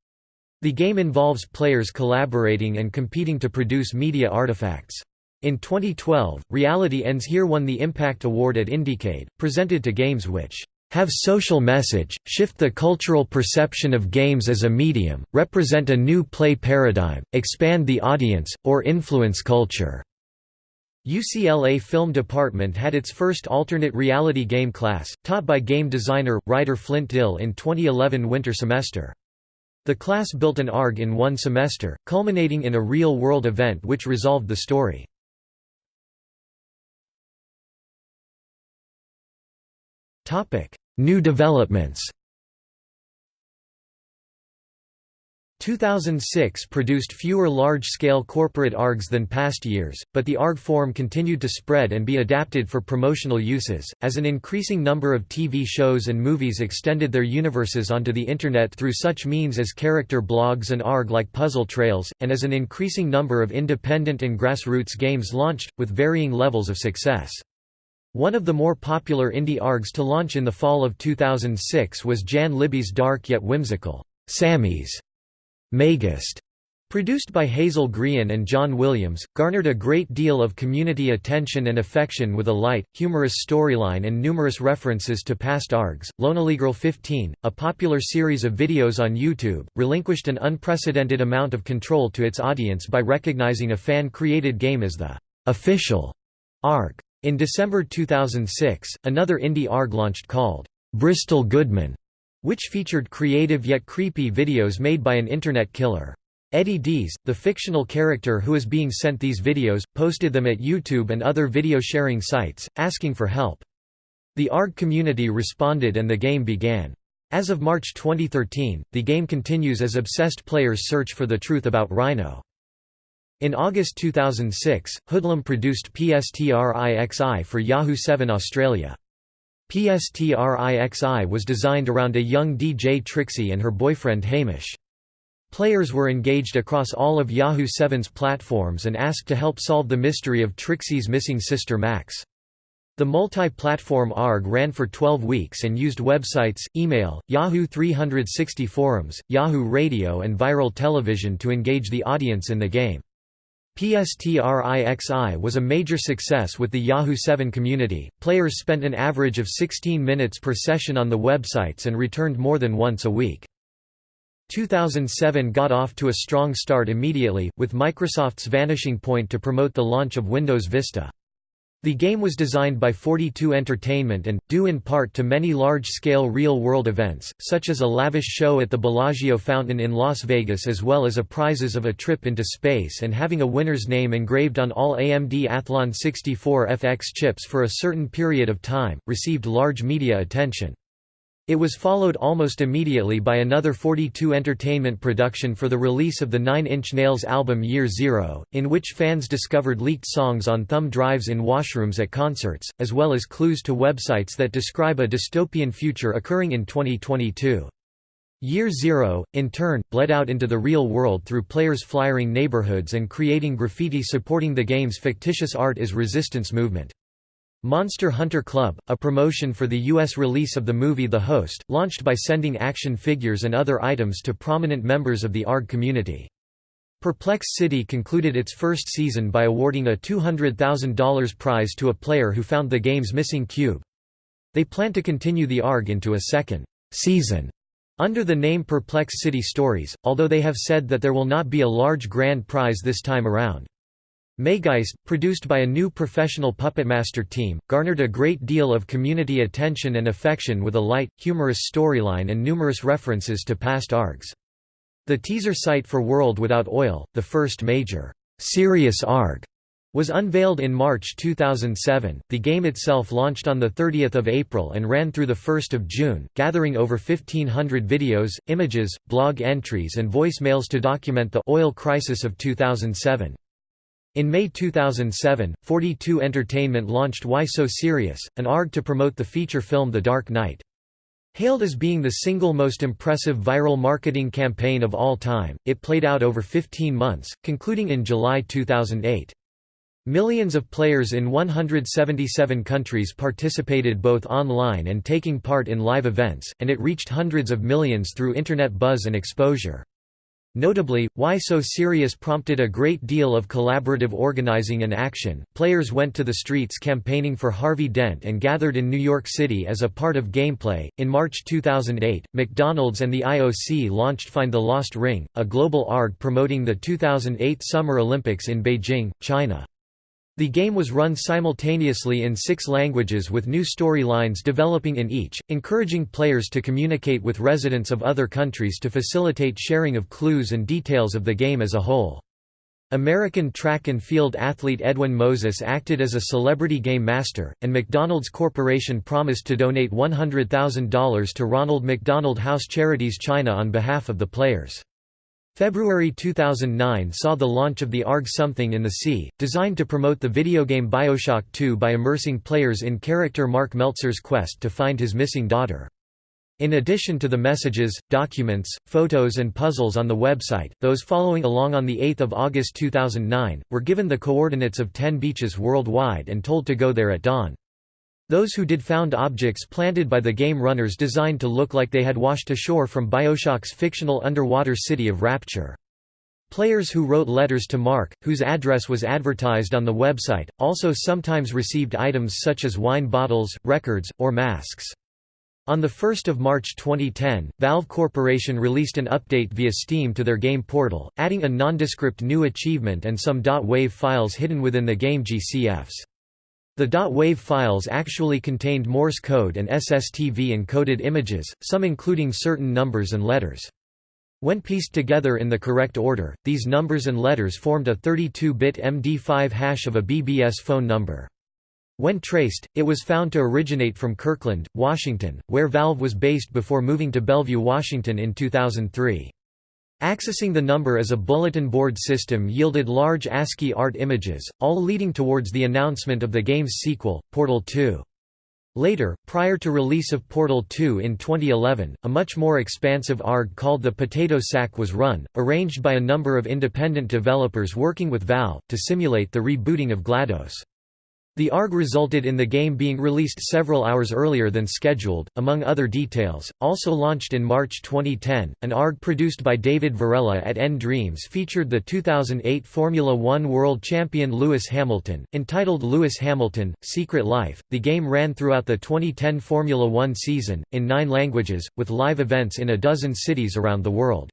The game involves players collaborating and competing to produce media artifacts. In 2012, Reality Ends Here won the Impact Award at Indiecade, presented to games which have social message, shift the cultural perception of games as a medium, represent a new play paradigm, expand the audience, or influence culture." UCLA Film Department had its first alternate reality game class, taught by game designer, writer Flint Dille in 2011 winter semester. The class built an ARG in one semester, culminating in a real-world event which resolved the story. New developments 2006 produced fewer large-scale corporate ARGs than past years, but the ARG form continued to spread and be adapted for promotional uses, as an increasing number of TV shows and movies extended their universes onto the Internet through such means as character blogs and ARG-like puzzle trails, and as an increasing number of independent and grassroots games launched, with varying levels of success. One of the more popular indie ARGs to launch in the fall of 2006 was Jan Libby's dark yet whimsical, Sammy's Megast. Produced by Hazel Grian and John Williams, garnered a great deal of community attention and affection with a light, humorous storyline and numerous references to past ARGs. Girl 15, a popular series of videos on YouTube, relinquished an unprecedented amount of control to its audience by recognizing a fan-created game as the official ARG. In December 2006, another indie ARG launched called Bristel Goodman, which featured creative yet creepy videos made by an internet killer. Eddie Dees, the fictional character who is being sent these videos, posted them at YouTube and other video sharing sites, asking for help. The ARG community responded and the game began. As of March 2013, the game continues as obsessed players search for the truth about Rhino. In August 2006, Hoodlum produced PSTRIXI for Yahoo 7 Australia. PSTRIXI was designed around a young DJ Trixie and her boyfriend Hamish. Players were engaged across all of Yahoo 7's platforms and asked to help solve the mystery of Trixie's missing sister Max. The multi-platform ARG ran for 12 weeks and used websites, email, Yahoo 360 forums, Yahoo Radio and viral television to engage the audience in the game. PSTRIXI was a major success with the Yahoo 7 community. Players spent an average of 16 minutes per session on the websites and returned more than once a week. 2007 got off to a strong start immediately, with Microsoft's Vanishing Point to promote the launch of Windows Vista. The game was designed by 42 Entertainment and, due in part to many large-scale real-world events, such as a lavish show at the Bellagio Fountain in Las Vegas as well as a prizes of a trip into space and having a winner's name engraved on all AMD Athlon 64 FX chips for a certain period of time, received large media attention. It was followed almost immediately by another 42 Entertainment production for the release of the Nine Inch Nails album Year Zero, in which fans discovered leaked songs on thumb drives in washrooms at concerts, as well as clues to websites that describe a dystopian future occurring in 2022. Year Zero, in turn, bled out into the real world through players flyering neighborhoods and creating graffiti supporting the game's fictitious art is resistance movement. Monster Hunter Club, a promotion for the U.S. release of the movie The Host, launched by sending action figures and other items to prominent members of the ARG community. Perplex City concluded its first season by awarding a $200,000 prize to a player who found the game's missing cube. They plan to continue the ARG into a second season under the name Perplex City Stories, although they have said that there will not be a large grand prize this time around. Maygeist, produced by a new professional puppetmaster team, garnered a great deal of community attention and affection with a light, humorous storyline and numerous references to past ARGs. The teaser site for World Without Oil, the first major, serious ARG, was unveiled in March 2007. The game itself launched on the 30th of April and ran through the 1st of June, gathering over 1500 videos, images, blog entries and voicemails to document the oil crisis of 2007. In May 2007, 42 Entertainment launched Why So Serious, an ARG to promote the feature film The Dark Knight. Hailed as being the single most impressive viral marketing campaign of all time, it played out over 15 months, concluding in July 2008. Millions of players in 177 countries participated both online and taking part in live events, and it reached hundreds of millions through internet buzz and exposure. Notably, Why So Serious prompted a great deal of collaborative organizing and action. Players went to the streets campaigning for Harvey Dent and gathered in New York City as a part of gameplay. In March 2008, McDonald's and the IOC launched Find the Lost Ring, a global ARG promoting the 2008 Summer Olympics in Beijing, China. The game was run simultaneously in six languages with new storylines developing in each, encouraging players to communicate with residents of other countries to facilitate sharing of clues and details of the game as a whole. American track and field athlete Edwin Moses acted as a celebrity game master, and McDonald's Corporation promised to donate $100,000 to Ronald McDonald House Charities China on behalf of the players. February 2009 saw the launch of the ARG Something in the Sea, designed to promote the video game Bioshock 2 by immersing players in character Mark Meltzer's quest to find his missing daughter. In addition to the messages, documents, photos and puzzles on the website, those following along on 8 August 2009, were given the coordinates of 10 beaches worldwide and told to go there at dawn. Those who did found objects planted by the game runners designed to look like they had washed ashore from Bioshock's fictional underwater city of Rapture. Players who wrote letters to Mark, whose address was advertised on the website, also sometimes received items such as wine bottles, records, or masks. On 1 March 2010, Valve Corporation released an update via Steam to their game portal, adding a nondescript new achievement and some .wav files hidden within the game GCFs. The .wav files actually contained Morse code and SSTV encoded images, some including certain numbers and letters. When pieced together in the correct order, these numbers and letters formed a 32-bit MD5 hash of a BBS phone number. When traced, it was found to originate from Kirkland, Washington, where Valve was based before moving to Bellevue, Washington in 2003. Accessing the number as a bulletin board system yielded large ASCII art images, all leading towards the announcement of the game's sequel, Portal 2. Later, prior to release of Portal 2 in 2011, a much more expansive ARG called the Potato Sack was run, arranged by a number of independent developers working with Valve, to simulate the rebooting of GLaDOS. The ARG resulted in the game being released several hours earlier than scheduled, among other details. Also launched in March 2010, an ARG produced by David Varela at n-Dreams featured the 2008 Formula One World Champion Lewis Hamilton, entitled Lewis Hamilton: Secret Life. The game ran throughout the 2010 Formula One season, in nine languages, with live events in a dozen cities around the world.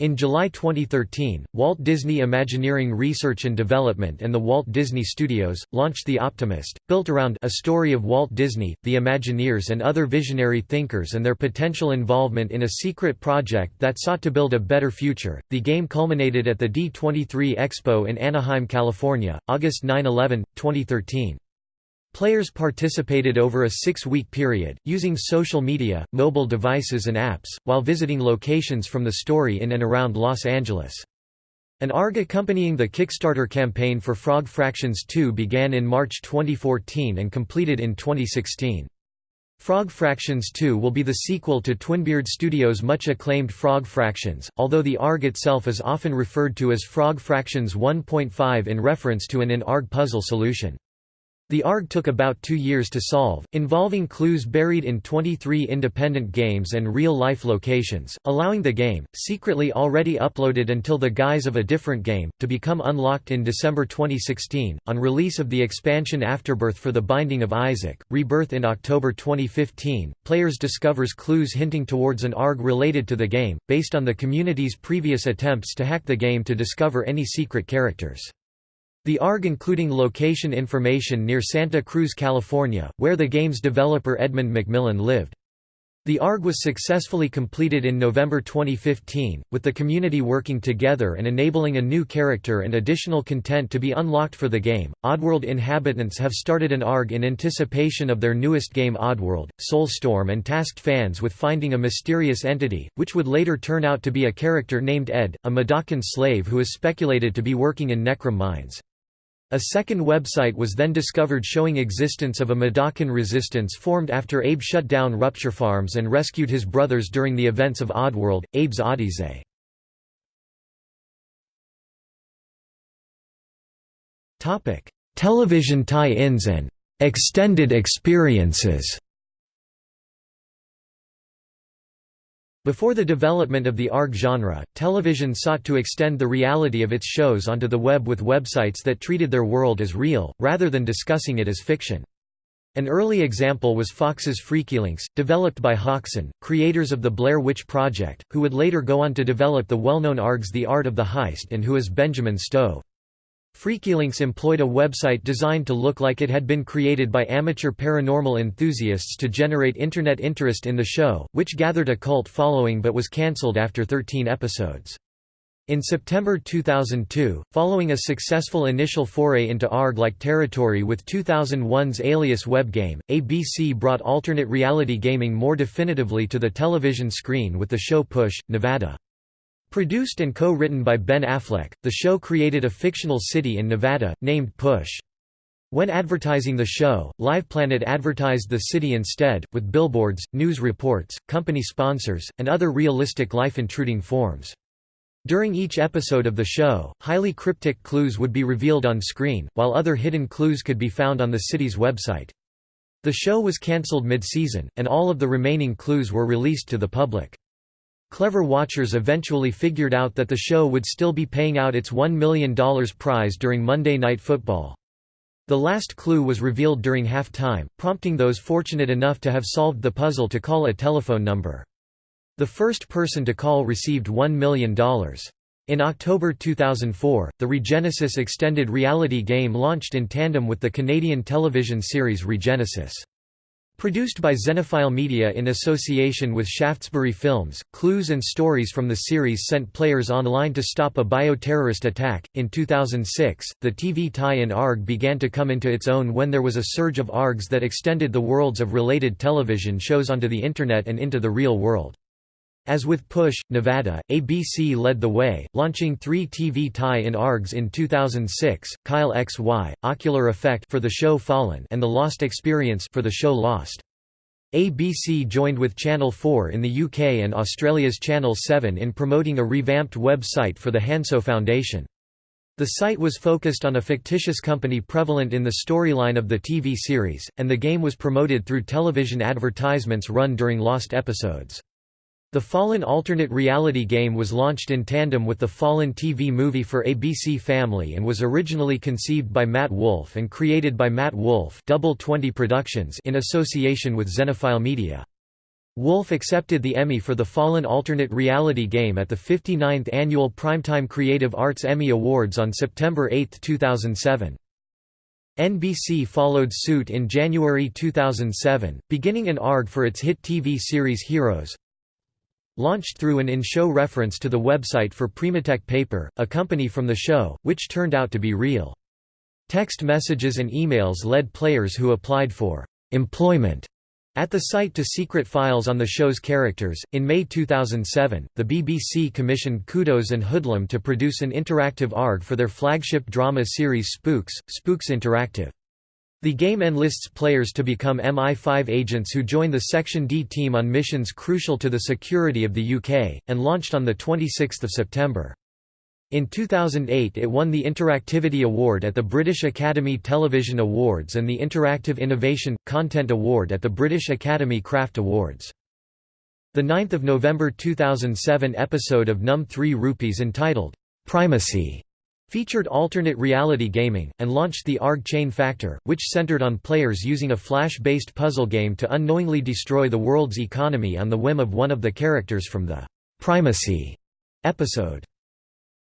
In July 2013, Walt Disney Imagineering Research and Development and the Walt Disney Studios, launched The Optimist, built around a story of Walt Disney, the Imagineers and other visionary thinkers and their potential involvement in a secret project that sought to build a better future. The game culminated at the D23 Expo in Anaheim, California, August 9–11, 2013. Players participated over a six-week period, using social media, mobile devices and apps, while visiting locations from the story in and around Los Angeles. An ARG accompanying the Kickstarter campaign for Frog Fractions 2 began in March 2014 and completed in 2016. Frog Fractions 2 will be the sequel to Twinbeard Studios' much acclaimed Frog Fractions, although the ARG itself is often referred to as Frog Fractions 1.5 in reference to an in-ARG puzzle solution. The ARG took about two years to solve, involving clues buried in 23 independent games and real-life locations, allowing the game, secretly already uploaded until the guise of a different game, to become unlocked in December 2016. On release of the expansion Afterbirth for The Binding of Isaac, Rebirth in October 2015, players discovers clues hinting towards an ARG related to the game, based on the community's previous attempts to hack the game to discover any secret characters. The ARG including location information near Santa Cruz, California, where the game's developer Edmund McMillen lived. The ARG was successfully completed in November 2015, with the community working together and enabling a new character and additional content to be unlocked for the game. Oddworld inhabitants have started an ARG in anticipation of their newest game Oddworld. Soulstorm and tasked fans with finding a mysterious entity, which would later turn out to be a character named Ed, a Mudokon slave who is speculated to be working in Necrum mines. A second website was then discovered showing existence of a Mudokon resistance formed after Abe shut down Rupture Farms and rescued his brothers during the events of Oddworld, Abe's Odyssey. Television tie-ins and «extended experiences» Before the development of the ARG genre, television sought to extend the reality of its shows onto the web with websites that treated their world as real, rather than discussing it as fiction. An early example was Fox's Freakylinks, developed by Haxan, creators of the Blair Witch Project, who would later go on to develop the well-known ARGs The Art of the Heist and Who is Benjamin Stove. Freakylinks employed a website designed to look like it had been created by amateur paranormal enthusiasts to generate internet interest in the show, which gathered a cult following but was cancelled after 13 episodes. In September 2002, following a successful initial foray into ARG-like territory with 2001's Alias web game, ABC brought alternate reality gaming more definitively to the television screen with the show Push, Nevada. Produced and co-written by Ben Affleck, the show created a fictional city in Nevada, named Push. When advertising the show, LivePlanet advertised the city instead, with billboards, news reports, company sponsors, and other realistic life-intruding forms. During each episode of the show, highly cryptic clues would be revealed on screen, while other hidden clues could be found on the city's website. The show was cancelled mid-season, and all of the remaining clues were released to the public. Clever watchers eventually figured out that the show would still be paying out its $1 million prize during Monday Night Football. The last clue was revealed during halftime, prompting those fortunate enough to have solved the puzzle to call a telephone number. The first person to call received $1 million. In October 2004, the Regenesis extended reality game launched in tandem with the Canadian television series Regenesis. Produced by Xenophile Media in association with Shaftesbury Films, clues and stories from the series sent players online to stop a bioterrorist attack. In 2006, the TV tie-in ARG began to come into its own when there was a surge of ARGs that extended the worlds of related television shows onto the Internet and into the real world. As with Push, Nevada, ABC led the way, launching three TV tie-in ARGs in 2006, Kyle XY, Ocular Effect for the show Fallen and The Lost Experience for the show Lost. ABC joined with Channel 4 in the UK and Australia's Channel 7 in promoting a revamped website for the Hanso Foundation. The site was focused on a fictitious company prevalent in the storyline of the TV series, and the game was promoted through television advertisements run during lost episodes. The Fallen alternate reality game was launched in tandem with the Fallen TV movie for ABC Family and was originally conceived by Matt Wolf and created by Matt Wolf Double 20 Productions in association with Xenophile Media. Wolf accepted the Emmy for the Fallen alternate reality game at the 59th Annual Primetime Creative Arts Emmy Awards on September 8, 2007. NBC followed suit in January 2007, beginning an ARG for its hit TV series Heroes, Launched through an in-show reference to the website for Primatech Paper, a company from the show, which turned out to be real. Text messages and emails led players who applied for employment at the site to secret files on the show's characters. In May 2007, the BBC commissioned Kudos and Hoodlum to produce an interactive ARG for their flagship drama series Spooks, Spooks Interactive. The game enlists players to become MI5 agents who join the Section D team on missions crucial to the security of the UK, and launched on 26 September. In 2008 it won the Interactivity Award at the British Academy Television Awards and the Interactive Innovation – Content Award at the British Academy Craft Awards. The 9 November 2007 episode of Num 3 Rupees entitled, "'Primacy' featured alternate reality gaming, and launched the ARG Chain Factor, which centered on players using a Flash-based puzzle game to unknowingly destroy the world's economy on the whim of one of the characters from the «Primacy» episode.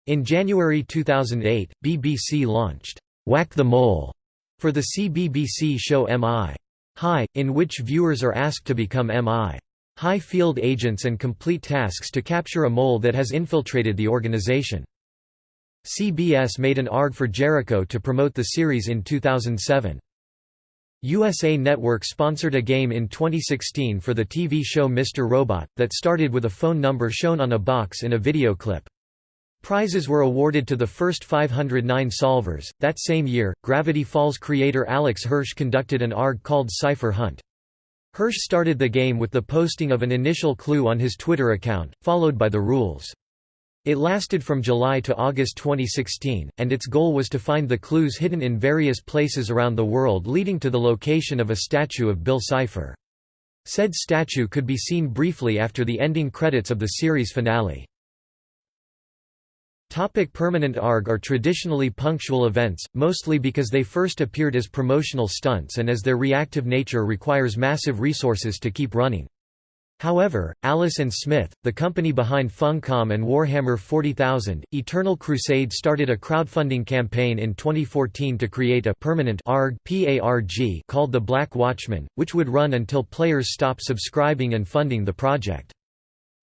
In January 2008, BBC launched «Whack the Mole» for the CBBC show MI. High, in which viewers are asked to become MI. High field agents and complete tasks to capture a mole that has infiltrated the organization. CBS made an ARG for Jericho to promote the series in 2007. USA Network sponsored a game in 2016 for the TV show Mr. Robot, that started with a phone number shown on a box in a video clip. Prizes were awarded to the first 509 solvers. That same year, Gravity Falls creator Alex Hirsch conducted an ARG called Cipher Hunt. Hirsch started the game with the posting of an initial clue on his Twitter account, followed by the rules. It lasted from July to August 2016, and its goal was to find the clues hidden in various places around the world leading to the location of a statue of Bill Cipher. Said statue could be seen briefly after the ending credits of the series finale. Topic permanent ARG are traditionally punctual events, mostly because they first appeared as promotional stunts and as their reactive nature requires massive resources to keep running. However, Alice & Smith, the company behind Funcom and Warhammer 40,000, Eternal Crusade started a crowdfunding campaign in 2014 to create a permanent ARG called the Black Watchman, which would run until players stop subscribing and funding the project.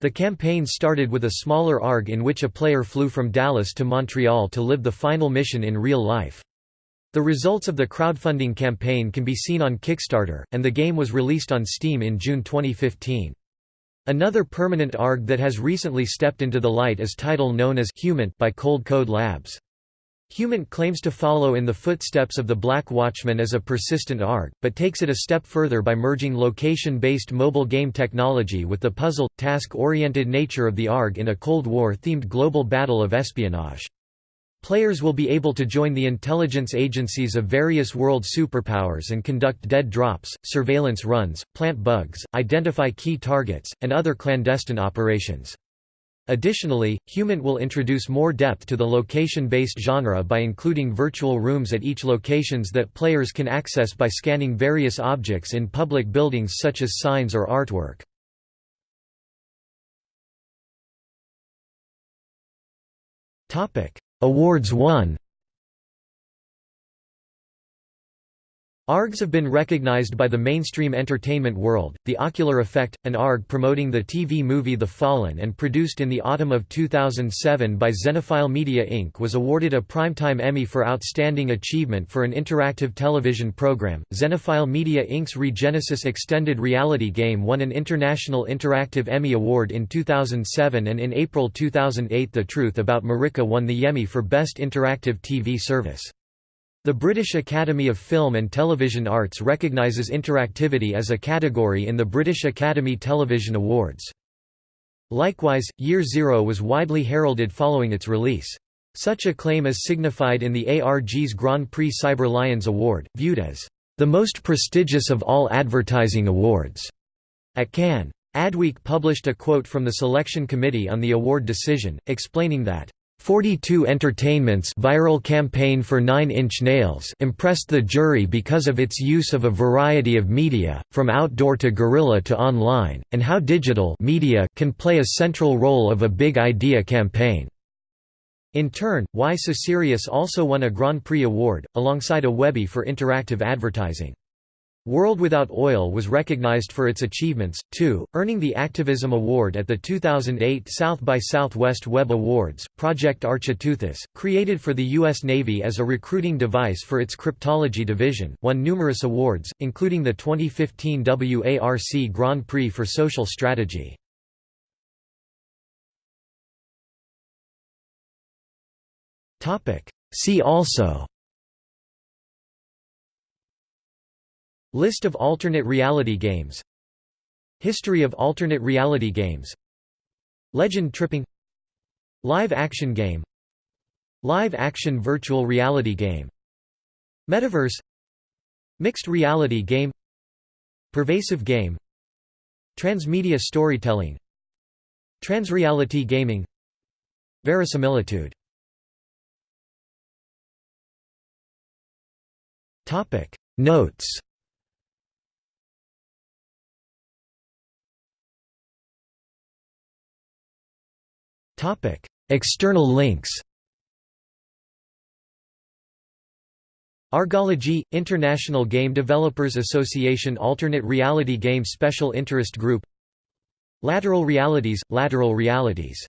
The campaign started with a smaller ARG in which a player flew from Dallas to Montreal to live the final mission in real life. The results of the crowdfunding campaign can be seen on Kickstarter, and the game was released on Steam in June 2015. Another permanent ARG that has recently stepped into the light is title known as Humant by Cold Code Labs. Humant claims to follow in the footsteps of the Black Watchman as a persistent ARG, but takes it a step further by merging location-based mobile game technology with the puzzle, task-oriented nature of the ARG in a Cold War-themed global battle of espionage. Players will be able to join the intelligence agencies of various world superpowers and conduct dead drops, surveillance runs, plant bugs, identify key targets, and other clandestine operations. Additionally, Humant will introduce more depth to the location-based genre by including virtual rooms at each locations that players can access by scanning various objects in public buildings such as signs or artwork. Awards won ARGs have been recognized by the mainstream entertainment world. The Ocular Effect, an ARG promoting the TV movie The Fallen and produced in the autumn of 2007 by Xenophile Media Inc., was awarded a Primetime Emmy for Outstanding Achievement for an Interactive Television Program. Xenophile Media Inc.'s Regenesis Extended Reality game won an International Interactive Emmy Award in 2007, and in April 2008, The Truth About Marika won the Emmy for Best Interactive TV Service. The British Academy of Film and Television Arts recognises interactivity as a category in the British Academy Television Awards. Likewise, Year Zero was widely heralded following its release. Such acclaim is signified in the ARG's Grand Prix Cyber Lions Award, viewed as the most prestigious of all advertising awards. At Cannes, Adweek published a quote from the selection committee on the award decision, explaining that 42 Entertainment's viral campaign for Nine Inch Nails impressed the jury because of its use of a variety of media, from outdoor to guerrilla to online, and how digital media can play a central role of a big idea campaign. In turn, Y Serious also won a Grand Prix award, alongside a Webby for interactive advertising. World Without Oil was recognized for its achievements, too, earning the Activism Award at the 2008 South by Southwest Web Awards. Project Architeuthis, created for the U.S. Navy as a recruiting device for its cryptology division, won numerous awards, including the 2015 WARC Grand Prix for Social Strategy. See also List of alternate reality games. History of alternate reality games. Legend tripping. Live action game. Live action virtual reality game. Metaverse. Mixed reality game. Pervasive game. Transmedia storytelling. Transreality gaming. Verisimilitude. Notes External links Argology – International Game Developers Association Alternate Reality Game Special Interest Group Lateral Realities – Lateral Realities